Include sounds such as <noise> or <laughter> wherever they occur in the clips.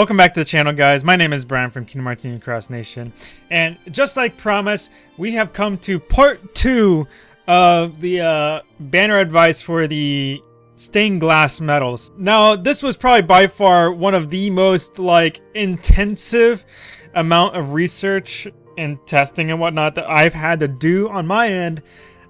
Welcome back to the channel, guys. My name is Brian from Kingdom Hearts Cross Nation. And just like promised, we have come to part two of the uh, banner advice for the stained glass medals. Now, this was probably by far one of the most, like, intensive amount of research and testing and whatnot that I've had to do on my end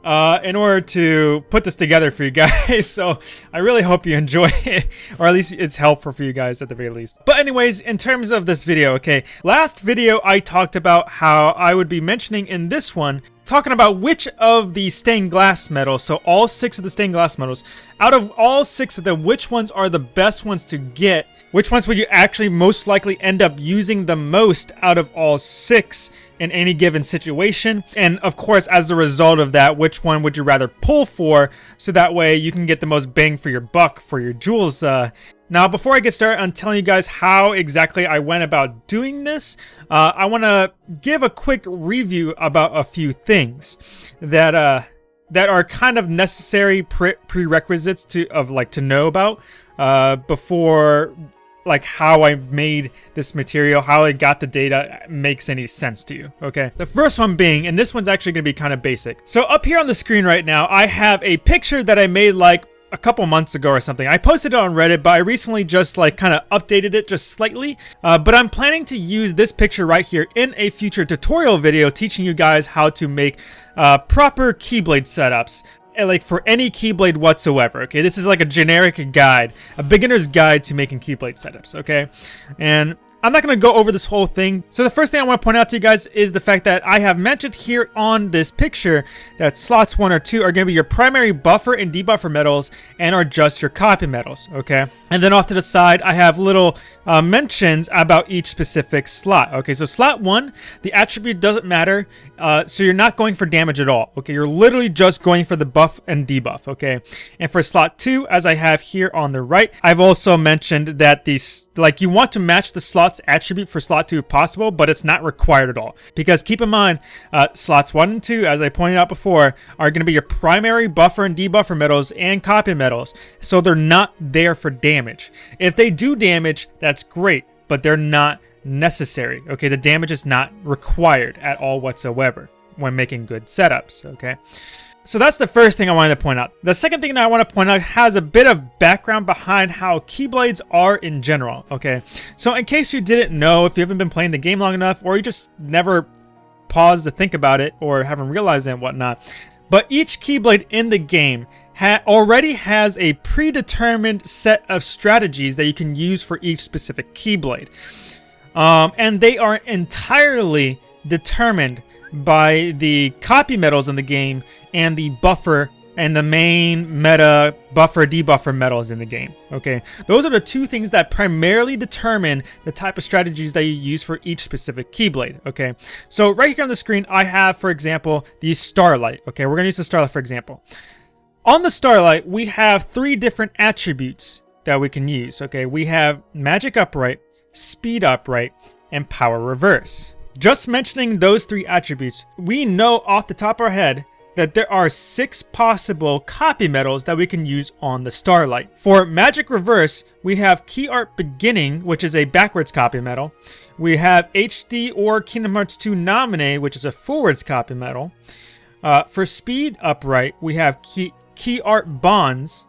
uh, in order to put this together for you guys. <laughs> so I really hope you enjoy <laughs> it, or at least it's helpful for you guys at the very least. But anyways, in terms of this video, okay, last video I talked about how I would be mentioning in this one talking about which of the stained glass medals, so all six of the stained glass medals, out of all six of them, which ones are the best ones to get? Which ones would you actually most likely end up using the most out of all six in any given situation? And of course, as a result of that, which one would you rather pull for so that way you can get the most bang for your buck for your jewels uh, now, before I get started on telling you guys how exactly I went about doing this, uh, I want to give a quick review about a few things that uh, that are kind of necessary pre prerequisites to of like to know about uh, before like how I made this material, how I got the data makes any sense to you, okay? The first one being, and this one's actually to be kind of basic. So up here on the screen right now, I have a picture that I made like a couple months ago or something. I posted it on Reddit, but I recently just like kind of updated it just slightly. Uh, but I'm planning to use this picture right here in a future tutorial video teaching you guys how to make uh, proper Keyblade setups like for any Keyblade whatsoever, okay? This is like a generic guide, a beginner's guide to making Keyblade setups, okay? And I'm not going to go over this whole thing. So the first thing I want to point out to you guys is the fact that I have mentioned here on this picture that slots 1 or 2 are going to be your primary buffer and debuffer medals and are just your copy medals, okay? And then off to the side, I have little uh, mentions about each specific slot. Okay, so slot 1, the attribute doesn't matter, uh, so you're not going for damage at all, okay? You're literally just going for the buff and debuff, okay? And for slot 2, as I have here on the right, I've also mentioned that these, like, you want to match the slot slots attribute for slot 2 if possible, but it's not required at all. Because keep in mind, uh, slots 1 and 2, as I pointed out before, are going to be your primary buffer and debuffer medals and copy medals, so they're not there for damage. If they do damage, that's great, but they're not necessary. Okay, the damage is not required at all whatsoever when making good setups, okay? So that's the first thing I wanted to point out. The second thing that I want to point out has a bit of background behind how Keyblades are in general, okay? So in case you didn't know, if you haven't been playing the game long enough, or you just never paused to think about it, or haven't realized it and whatnot, but each Keyblade in the game ha already has a predetermined set of strategies that you can use for each specific Keyblade. Um, and they are entirely determined by the copy medals in the game and the buffer and the main meta buffer debuffer medals in the game. Okay, those are the two things that primarily determine the type of strategies that you use for each specific Keyblade. Okay, so right here on the screen, I have, for example, the Starlight. Okay, we're gonna use the Starlight for example. On the Starlight, we have three different attributes that we can use. Okay, we have Magic Upright, Speed Upright, and Power Reverse. Just mentioning those three attributes, we know off the top of our head that there are six possible copy medals that we can use on the Starlight. For Magic Reverse, we have Key Art Beginning, which is a backwards copy medal. We have HD or Kingdom Hearts 2 Naminé, which is a forwards copy medal. Uh, for Speed Upright, we have Key, Key Art Bonds,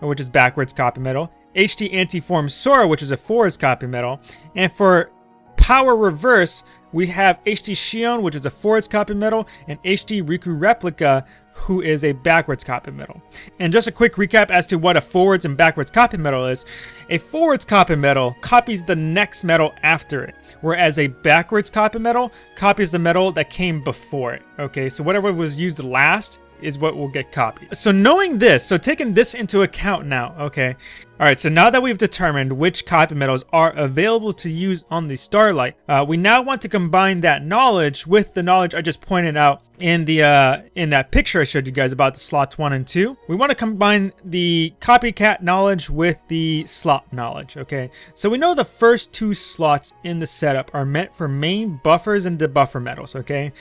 which is backwards copy medal. HD Antiform Sora, which is a forwards copy medal. And for Power Reverse, we have HD Xion, which is a forwards copy medal, and HD Riku Replica, who is a backwards copy medal. And just a quick recap as to what a forwards and backwards copy medal is. A forwards copy medal copies the next medal after it, whereas a backwards copy medal copies the medal that came before it. Okay, so whatever was used last is what will get copied. So knowing this, so taking this into account now, okay, Alright, so now that we've determined which copy medals are available to use on the Starlight, uh, we now want to combine that knowledge with the knowledge I just pointed out in the uh, in that picture I showed you guys about the slots 1 and 2. We want to combine the copycat knowledge with the slot knowledge, okay? So we know the first two slots in the setup are meant for main buffers and debuffer medals, okay?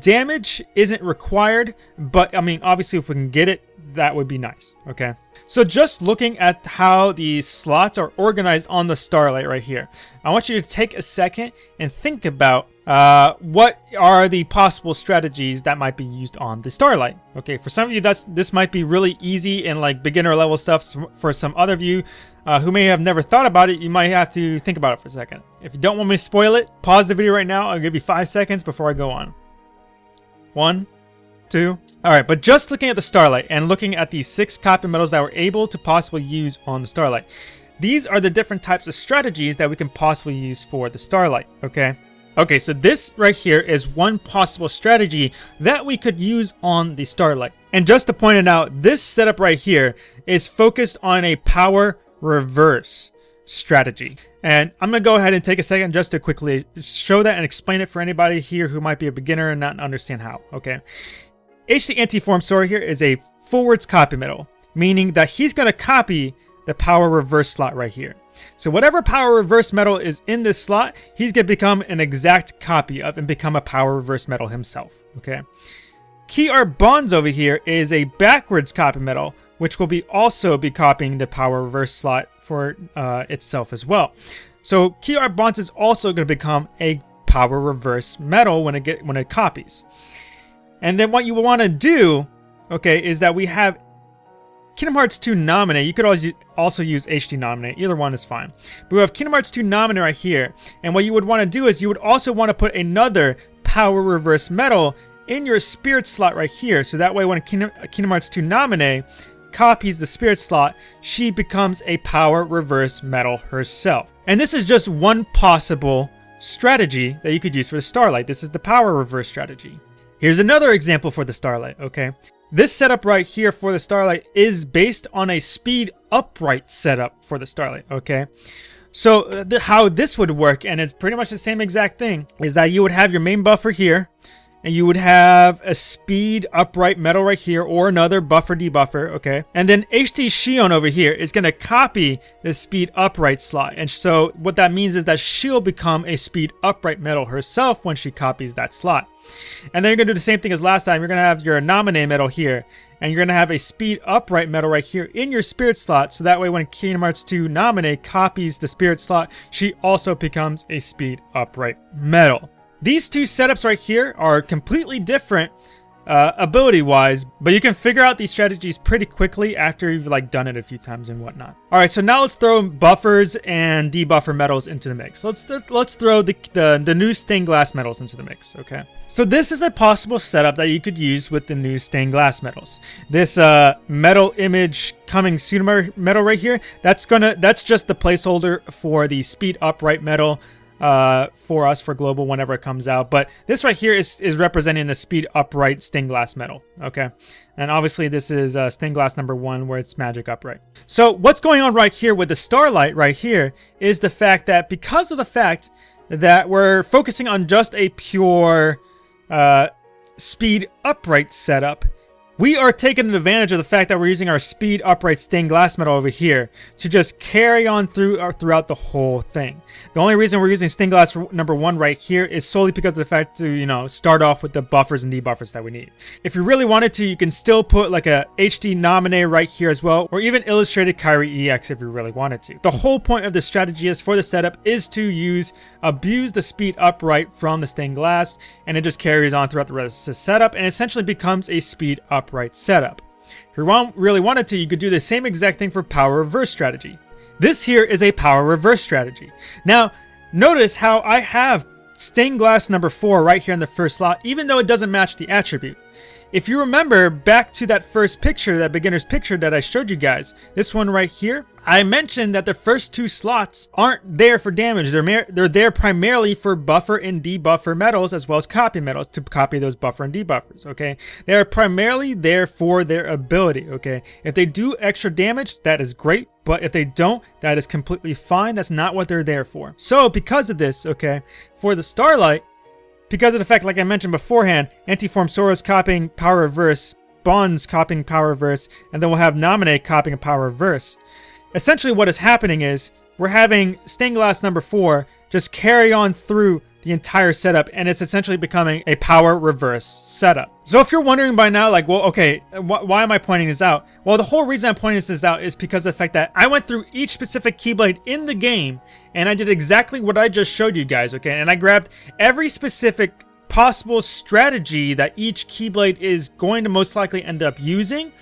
Damage isn't required, but I mean, obviously if we can get it, that would be nice, okay? So just looking at how the slots are organized on the Starlight right here, I want you to take a second and think about uh, what are the possible strategies that might be used on the Starlight? Okay, for some of you, that's this might be really easy and like beginner level stuff. For some other of you uh, who may have never thought about it, you might have to think about it for a second. If you don't want me to spoil it, pause the video right now. I'll give you five seconds before I go on. One, two. All right, but just looking at the Starlight and looking at the six copy medals that we're able to possibly use on the Starlight. These are the different types of strategies that we can possibly use for the Starlight, okay? Okay, so this right here is one possible strategy that we could use on the Starlight. And just to point it out, this setup right here is focused on a power reverse strategy. And I'm going to go ahead and take a second just to quickly show that and explain it for anybody here who might be a beginner and not understand how, okay? HD anti-form Sora here is a forwards copy medal, meaning that he's going to copy the power reverse slot right here. So whatever power reverse medal is in this slot, he's going to become an exact copy of and become a power reverse medal himself, okay? Key Art Bonds over here is a backwards copy medal, which will be also be copying the power reverse slot for uh, itself as well. So Key Art Bonds is also going to become a power reverse medal when it get when it copies. And then what you want to do, okay, is that we have Kingdom Hearts 2 Naminé, you could always also use HD Naminé, either one is fine. But we have Kingdom Hearts 2 Naminé right here, and what you would want to do is you would also want to put another Power Reverse Medal in your Spirit slot right here, so that way when Kingdom, Kingdom Hearts 2 Naminé copies the Spirit slot, she becomes a Power Reverse Medal herself. And this is just one possible strategy that you could use for the Starlight. This is the Power Reverse strategy. Here's another example for the Starlight, okay? This setup right here for the Starlight is based on a speed upright setup for the Starlight, okay? So uh, how this would work, and it's pretty much the same exact thing, is that you would have your main buffer here, and you would have a speed upright medal right here or another buffer debuffer okay? And then HD Xion over here is going to copy the speed upright slot. And so what that means is that she'll become a speed upright medal herself when she copies that slot. And then you're going to do the same thing as last time. You're going to have your Naminé medal here and you're going to have a speed upright medal right here in your spirit slot. So that way when Kingdom Hearts 2 Naminé copies the spirit slot she also becomes a speed upright medal these two setups right here are completely different uh, ability-wise, but you can figure out these strategies pretty quickly after you've like done it a few times and whatnot. All right, so now let's throw buffers and debuffer medals into the mix. Let's th let's throw the, the the new stained glass medals into the mix. Okay. So this is a possible setup that you could use with the new stained glass medals. This uh, medal image coming soon medal right here. That's gonna that's just the placeholder for the speed upright medal uh, for us for global whenever it comes out. But this right here is, is representing the speed upright stained glass medal. Okay. And obviously this is uh, stained glass number one where it's magic upright. So what's going on right here with the starlight right here is the fact that because of the fact that we're focusing on just a pure uh, speed upright setup, we are taking advantage of the fact that we're using our speed upright stained glass medal over here to just carry on through uh, throughout the whole thing. The only reason we're using stained glass number one right here is solely because of the fact to, you know, start off with the buffers and debuffers that we need. If you really wanted to, you can still put like a HD Naminé right here as well, or even illustrated Kairi EX if you really wanted to. The whole point of this strategy is for the setup is to use, abuse the speed upright from the stained glass, and it just carries on throughout the rest of the setup, and essentially becomes a speed upright upright setup. If you want, really wanted to, you could do the same exact thing for power reverse strategy. This here is a power reverse strategy. Now, notice how I have stained glass number 4 right here in the first slot, even though it doesn't match the attribute. If you remember back to that first picture, that beginner's picture that I showed you guys, this one right here, I mentioned that the first two slots aren't there for damage. They're, they're there primarily for buffer and debuffer medals as well as copy medals to copy those buffer and debuffers, okay? They are primarily there for their ability, okay? If they do extra damage, that is great, but if they don't, that is completely fine. That's not what they're there for. So because of this, okay, for the Starlight, because of the fact, like I mentioned beforehand, Antiform Sora's copying Power Reverse, Bonds copying Power Reverse, and then we'll have Naminé copying a Power Reverse. Essentially what is happening is, we're having Stained Glass number 4 just carry on through the entire setup and it's essentially becoming a power reverse setup. So if you're wondering by now, like, well, okay, wh why am I pointing this out? Well, the whole reason I'm pointing this out is because of the fact that I went through each specific Keyblade in the game and I did exactly what I just showed you guys, okay? And I grabbed every specific possible strategy that each Keyblade is going to most likely end up using.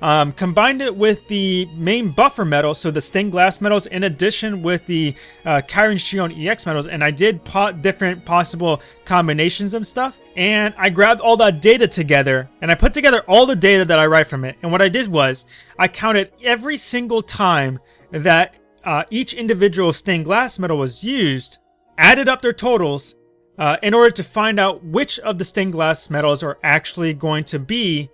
Um, combined it with the main buffer medal, so the stained glass medals, in addition with the uh, Kairi and Xion EX medals, and I did pot different possible combinations of stuff. And I grabbed all that data together, and I put together all the data that I write from it. And what I did was, I counted every single time that uh, each individual stained glass medal was used, added up their totals, uh, in order to find out which of the stained glass medals are actually going to be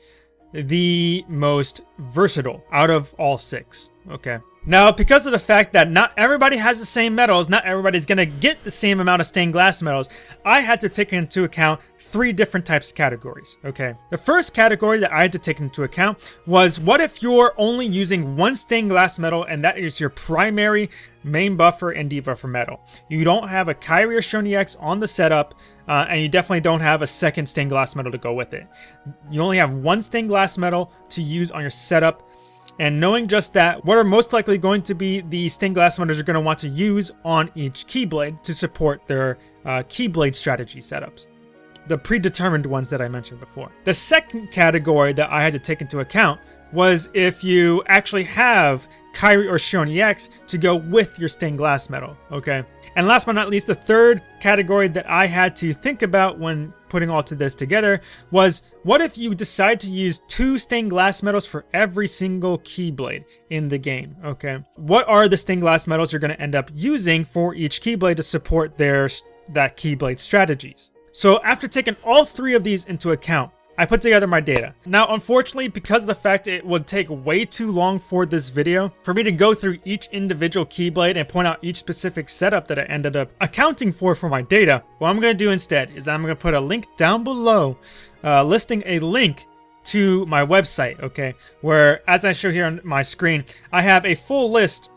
the most versatile out of all six. Okay. Now, because of the fact that not everybody has the same medals, not everybody's going to get the same amount of stained glass medals, I had to take into account three different types of categories, okay? The first category that I had to take into account was what if you're only using one stained glass medal and that is your primary main buffer and debuffer medal. You don't have a Kairi or Xion EX on the setup, uh, and you definitely don't have a second stained glass medal to go with it. You only have one stained glass medal to use on your setup and knowing just that, what are most likely going to be the stained glass medals you're going to want to use on each Keyblade to support their uh, Keyblade strategy setups. The predetermined ones that I mentioned before. The second category that I had to take into account was if you actually have Kairi or Xion EX to go with your stained glass medal, okay? And last but not least, the third category that I had to think about when putting all to this together was what if you decide to use two stained glass medals for every single Keyblade in the game, okay? What are the stained glass medals you're going to end up using for each Keyblade to support their that Keyblade strategies? So after taking all three of these into account, I put together my data. Now, unfortunately, because of the fact it would take way too long for this video, for me to go through each individual Keyblade and point out each specific setup that I ended up accounting for for my data, what I'm going to do instead is I'm going to put a link down below uh, listing a link to my website, okay? Where, as I show here on my screen, I have a full list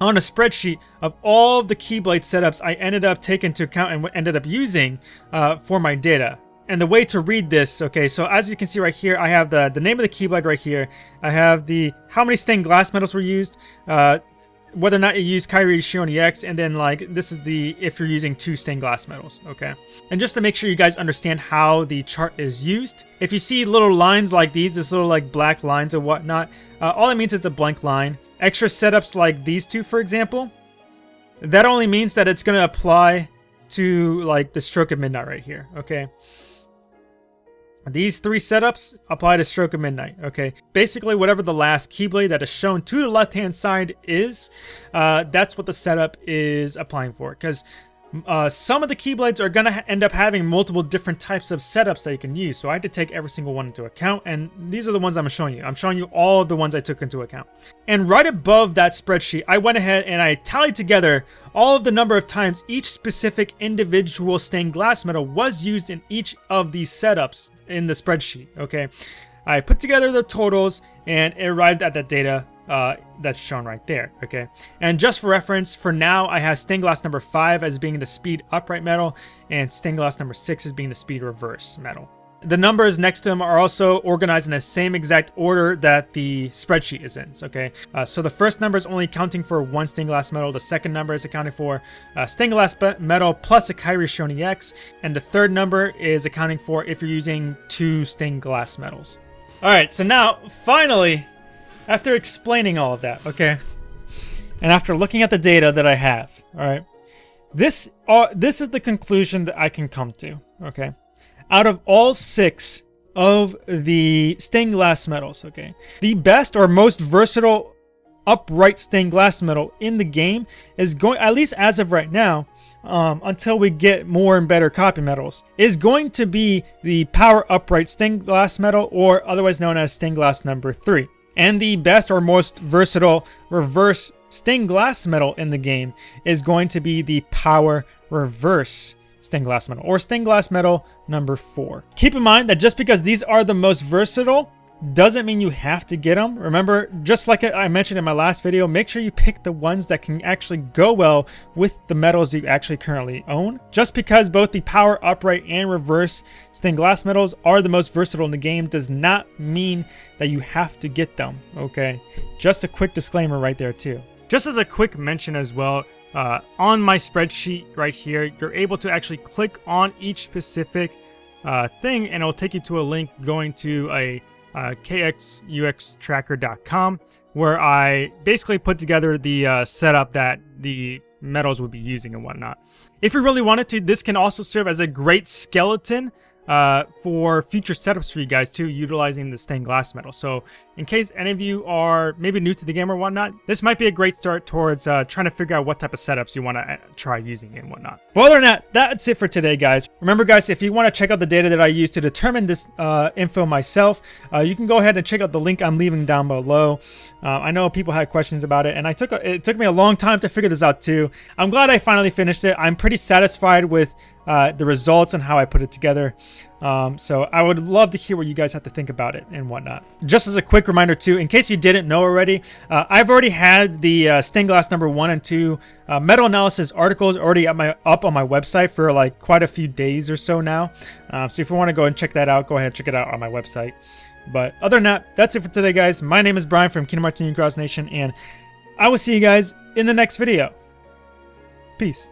on a spreadsheet of all of the Keyblade setups I ended up taking into account and ended up using uh, for my data. And the way to read this, okay, so as you can see right here, I have the, the name of the Keyblade right here. I have the how many stained glass medals were used, uh, whether or not you use Kairi Xion EX, and then like this is the if you're using two stained glass medals, okay? And just to make sure you guys understand how the chart is used, if you see little lines like these, this little like black lines and whatnot, uh, all it means is a blank line. Extra setups like these two, for example, that only means that it's going to apply to like the stroke of midnight right here, okay? These three setups apply to Stroke of Midnight, okay? Basically, whatever the last Keyblade that is shown to the left-hand side is, uh, that's what the setup is applying for. Because uh, some of the Keyblades are going to end up having multiple different types of setups that you can use. So I had to take every single one into account. And these are the ones I'm showing you. I'm showing you all of the ones I took into account. And right above that spreadsheet, I went ahead and I tallied together all of the number of times each specific individual stained glass medal was used in each of these setups in the spreadsheet. Okay. I put together the totals and it arrived at that data uh, that's shown right there, okay? And just for reference, for now, I have stained glass number 5 as being the speed upright medal, and stained glass number 6 as being the speed reverse medal. The numbers next to them are also organized in the same exact order that the spreadsheet is in, okay? Uh, so the first number is only counting for one stained glass medal, the second number is accounting for uh, stained glass medal plus a Kairi Xion EX, and the third number is accounting for if you're using two stained glass medals. Alright, so now, finally, after explaining all of that, okay, and after looking at the data that I have, all right, this uh, this is the conclusion that I can come to, okay. Out of all six of the stained glass medals, okay, the best or most versatile upright stained glass medal in the game is going, at least as of right now, um, until we get more and better copy medals, is going to be the power upright stained glass medal, or otherwise known as stained glass number three. And the best or most versatile reverse stained glass medal in the game is going to be the Power Reverse stained glass medal, or stained glass medal number 4. Keep in mind that just because these are the most versatile, doesn't mean you have to get them. Remember, just like I mentioned in my last video, make sure you pick the ones that can actually go well with the medals you actually currently own. Just because both the power upright and reverse stained glass medals are the most versatile in the game does not mean that you have to get them, okay? Just a quick disclaimer right there too. Just as a quick mention as well, uh, on my spreadsheet right here, you're able to actually click on each specific uh, thing and it'll take you to a link going to a uh, khuxtracker.com where I basically put together the uh, setup that the medals would be using and whatnot. If you really wanted to, this can also serve as a great skeleton uh, for future setups for you guys too, utilizing the stained glass medal. So in case any of you are maybe new to the game or whatnot, this might be a great start towards uh, trying to figure out what type of setups you want to uh, try using and whatnot. But other than that, that's it for today, guys. Remember, guys, if you want to check out the data that I use to determine this uh, info myself, uh, you can go ahead and check out the link I'm leaving down below. Uh, I know people had questions about it, and I took a, it took me a long time to figure this out too. I'm glad I finally finished it. I'm pretty satisfied with uh, the results and how I put it together. Um, so I would love to hear what you guys have to think about it and whatnot. Just as a quick reminder too, in case you didn't know already, uh, I've already had the uh, stained glass number one and two uh, medal analysis articles already up, my, up on my website for like quite a few days or so now. Uh, so if you want to go and check that out, go ahead and check it out on my website. But other than that, that's it for today, guys. My name is Brian from Kingdom Hearts Cross Nation, and I will see you guys in the next video. Peace.